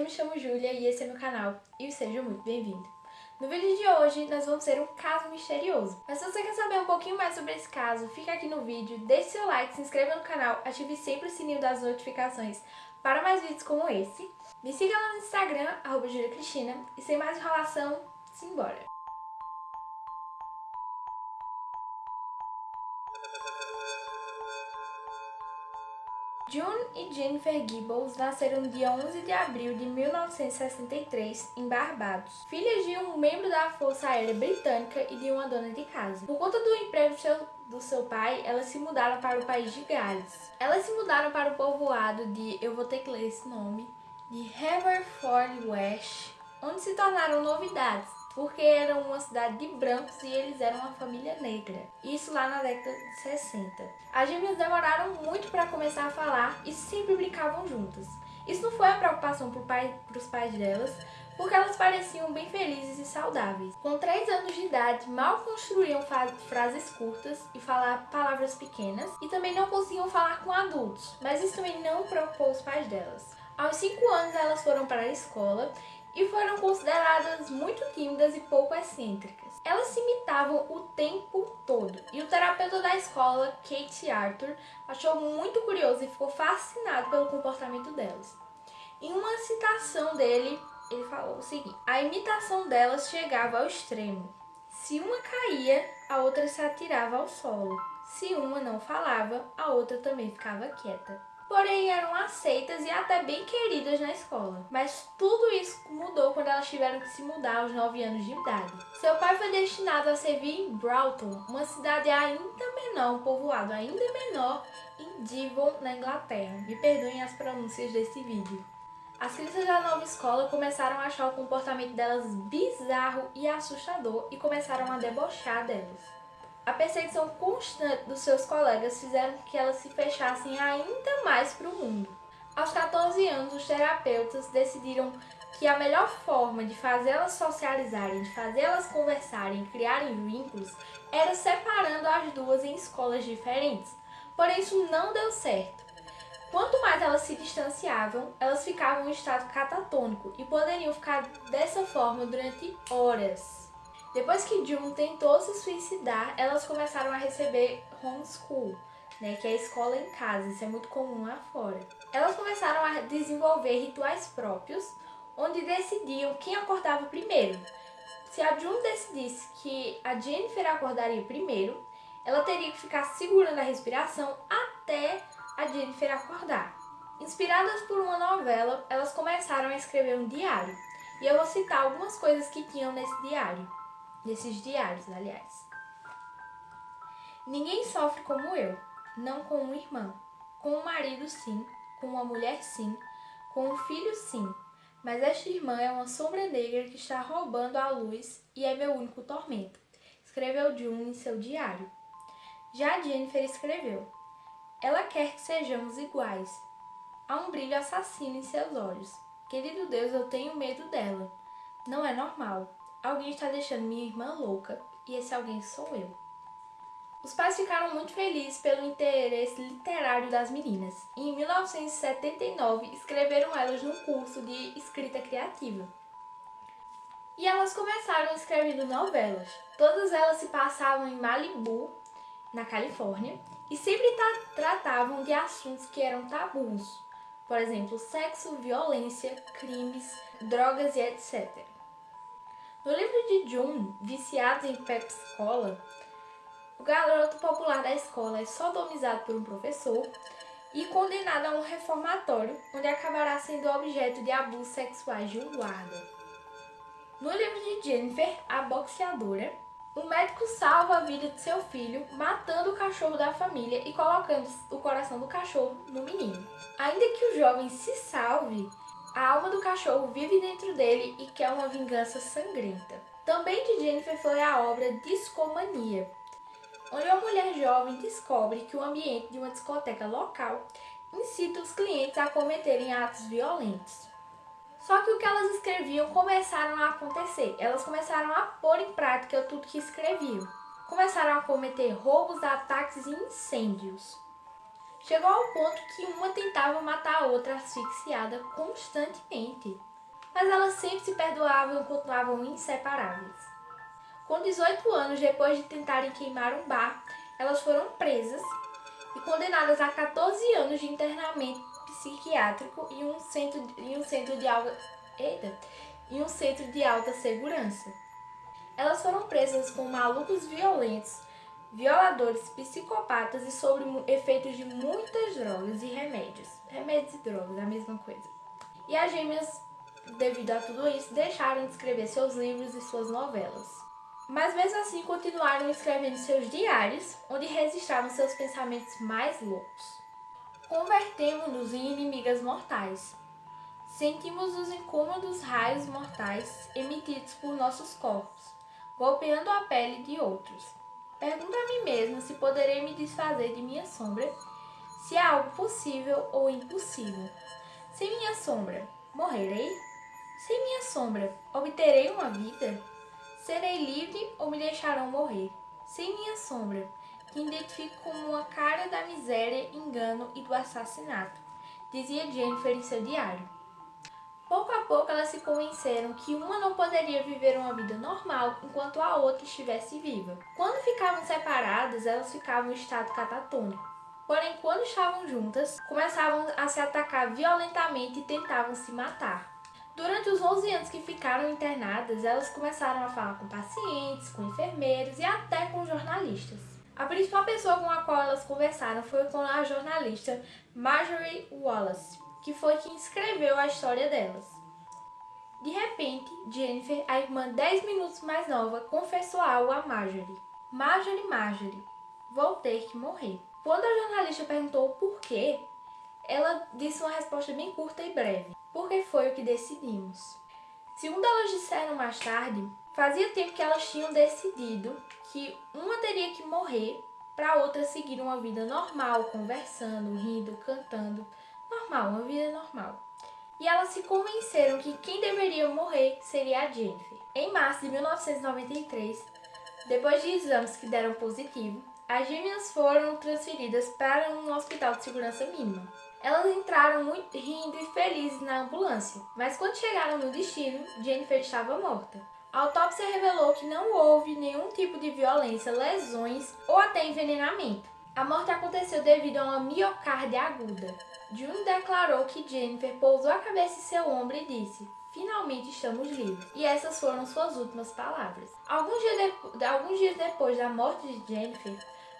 eu me chamo Júlia e esse é meu canal, e seja muito bem-vindo. No vídeo de hoje, nós vamos ter um caso misterioso. Mas se você quer saber um pouquinho mais sobre esse caso, fica aqui no vídeo, deixe seu like, se inscreva no canal, ative sempre o sininho das notificações para mais vídeos como esse. Me siga lá no Instagram, arroba Julia Cristina, e sem mais enrolação, simbora! June e Jennifer Gibbons nasceram dia 11 de abril de 1963 em Barbados, filhas de um membro da Força Aérea Britânica e de uma dona de casa. Por conta do emprego do seu pai, elas se mudaram para o país de Gales. Elas se mudaram para o povoado de, eu vou ter que ler esse nome, de Haverford West, onde se tornaram novidades porque eram uma cidade de brancos e eles eram uma família negra. Isso lá na década de 60. As gêmeas demoraram muito para começar a falar e sempre brincavam juntas. Isso não foi a preocupação para os pais delas, porque elas pareciam bem felizes e saudáveis. Com 3 anos de idade, mal construíam frases curtas e falar palavras pequenas, e também não conseguiam falar com adultos, mas isso também não preocupou os pais delas. Aos 5 anos elas foram para a escola e foram consideradas muito tímidas e pouco excêntricas. Elas se imitavam o tempo todo e o terapeuta da escola, Kate Arthur, achou muito curioso e ficou fascinado pelo comportamento delas. Em uma citação dele, ele falou o seguinte, a imitação delas chegava ao extremo. Se uma caía, a outra se atirava ao solo. Se uma não falava, a outra também ficava quieta porém eram aceitas e até bem queridas na escola. Mas tudo isso mudou quando elas tiveram que se mudar aos 9 anos de idade. Seu pai foi destinado a servir em Broughton, uma cidade ainda menor, um povoado ainda menor, em Devon, na Inglaterra. Me perdoem as pronúncias desse vídeo. As crianças da nova escola começaram a achar o comportamento delas bizarro e assustador e começaram a debochar delas. A perseguição constante dos seus colegas fizeram que elas se fechassem ainda mais para o mundo. Aos 14 anos, os terapeutas decidiram que a melhor forma de fazê-las socializarem, de fazê-las conversarem, criarem vínculos, era separando as duas em escolas diferentes. Porém, isso não deu certo. Quanto mais elas se distanciavam, elas ficavam em estado catatônico e poderiam ficar dessa forma durante horas. Depois que June tentou se suicidar, elas começaram a receber homeschool, né, que é escola em casa, isso é muito comum lá fora. Elas começaram a desenvolver rituais próprios, onde decidiam quem acordava primeiro. Se a June decidisse que a Jennifer acordaria primeiro, ela teria que ficar segurando a respiração até a Jennifer acordar. Inspiradas por uma novela, elas começaram a escrever um diário. E eu vou citar algumas coisas que tinham nesse diário desses diários, aliás. Ninguém sofre como eu, não com um irmão. Com um marido, sim. Com uma mulher, sim. Com um filho, sim. Mas esta irmã é uma sombra negra que está roubando a luz e é meu único tormento. Escreveu June em seu diário. Já Jennifer escreveu. Ela quer que sejamos iguais. Há um brilho assassino em seus olhos. Querido Deus, eu tenho medo dela. Não é normal. Alguém está deixando minha irmã louca e esse alguém sou eu. Os pais ficaram muito felizes pelo interesse literário das meninas e em 1979 escreveram elas num curso de escrita criativa. E elas começaram escrevendo novelas. Todas elas se passavam em Malibu, na Califórnia, e sempre tratavam de assuntos que eram tabus. Por exemplo, sexo, violência, crimes, drogas e etc. No livro de June, Viciados em Pepsi Cola, o garoto popular da escola é sodomizado por um professor e condenado a um reformatório, onde acabará sendo objeto de abusos sexuais de um guarda. No livro de Jennifer, a boxeadora, o médico salva a vida de seu filho, matando o cachorro da família e colocando o coração do cachorro no menino. Ainda que o jovem se salve, a alma do cachorro vive dentro dele e quer uma vingança sangrenta. Também de Jennifer foi a obra Discomania, onde uma mulher jovem descobre que o ambiente de uma discoteca local incita os clientes a cometerem atos violentos. Só que o que elas escreviam começaram a acontecer. Elas começaram a pôr em prática tudo que escreviam. Começaram a cometer roubos, ataques e incêndios. Chegou ao ponto que uma tentava matar a outra asfixiada constantemente. Mas elas sempre se perdoavam e continuavam inseparáveis. Com 18 anos, depois de tentarem queimar um bar, elas foram presas e condenadas a 14 anos de internamento psiquiátrico em um centro, em um centro de alta, eita, em um centro de alta segurança. Elas foram presas com malucos violentos, violadores, psicopatas e sobre efeitos de muitas drogas e remédios. Remédios e drogas, a mesma coisa. E as gêmeas, devido a tudo isso, deixaram de escrever seus livros e suas novelas. Mas mesmo assim continuaram escrevendo seus diários, onde registravam seus pensamentos mais loucos. Convertemos-nos em inimigas mortais. Sentimos os incômodos raios mortais emitidos por nossos corpos, golpeando a pele de outros. Pergunto a mim mesma se poderei me desfazer de minha sombra, se é algo possível ou impossível. Sem minha sombra, morrerei? Sem minha sombra, obterei uma vida? Serei livre ou me deixarão morrer? Sem minha sombra, que identifico como uma cara da miséria, engano e do assassinato, dizia Jennifer em seu diário. Pouco a pouco elas se convenceram que uma não poderia viver uma vida normal enquanto a outra estivesse viva. Quando ficavam separadas, elas ficavam em estado catatônico. Porém, quando estavam juntas, começavam a se atacar violentamente e tentavam se matar. Durante os 11 anos que ficaram internadas, elas começaram a falar com pacientes, com enfermeiros e até com jornalistas. A principal pessoa com a qual elas conversaram foi com a jornalista Marjorie Wallace, que foi quem escreveu a história delas. De repente, Jennifer, a irmã 10 minutos mais nova, confessou algo a Marjorie. Marjorie, Marjorie, vou ter que morrer. Quando a jornalista perguntou o porquê, ela disse uma resposta bem curta e breve. Porque foi o que decidimos. Segundo elas disseram mais tarde, fazia tempo que elas tinham decidido que uma teria que morrer para a outra seguir uma vida normal, conversando, rindo, cantando. Normal, uma vida normal. E elas se convenceram que quem deveria morrer seria a Jennifer. Em março de 1993, depois de exames que deram positivo, as gêmeas foram transferidas para um hospital de segurança mínima. Elas entraram muito rindo e felizes na ambulância, mas quando chegaram no destino, Jennifer estava morta. A autópsia revelou que não houve nenhum tipo de violência, lesões ou até envenenamento. A morte aconteceu devido a uma miocárdia aguda. June declarou que Jennifer pousou a cabeça em seu ombro e disse: Finalmente estamos livres. E essas foram suas últimas palavras. Alguns dias, de... Alguns dias depois da morte de Jennifer,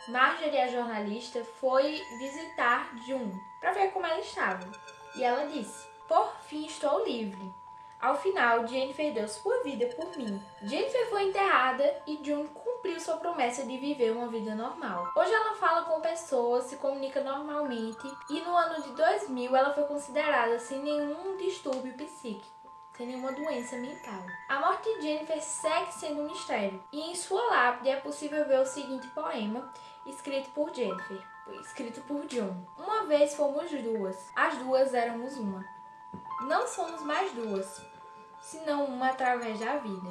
Marjorie, a jornalista, foi visitar June para ver como ela estava. E ela disse: Por fim estou livre. Ao final, Jennifer deu sua vida por mim. Jennifer foi enterrada e June cumpriu sua promessa de viver uma vida normal. Hoje ela fala com pessoas, se comunica normalmente e no ano de 2000 ela foi considerada sem nenhum distúrbio psíquico sem nenhuma doença mental. A morte de Jennifer segue sendo um mistério, e em sua lápide é possível ver o seguinte poema, escrito por Jennifer, escrito por John. Uma vez fomos duas, as duas éramos uma. Não somos mais duas, senão uma através da vida.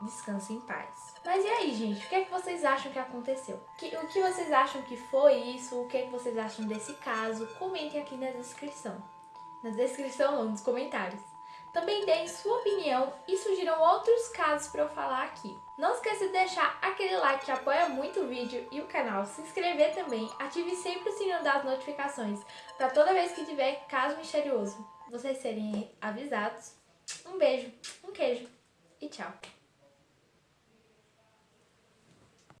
Descanse em paz. Mas e aí, gente? O que é que vocês acham que aconteceu? o que vocês acham que foi isso? O que é que vocês acham desse caso? Comentem aqui na descrição. Na descrição ou nos comentários. Também deem sua opinião e sugiram outros casos para eu falar aqui. Não esqueça de deixar aquele like que apoia muito o vídeo e o canal, se inscrever também, ative sempre o sininho das notificações para toda vez que tiver caso misterioso vocês serem avisados. Um beijo, um queijo e tchau!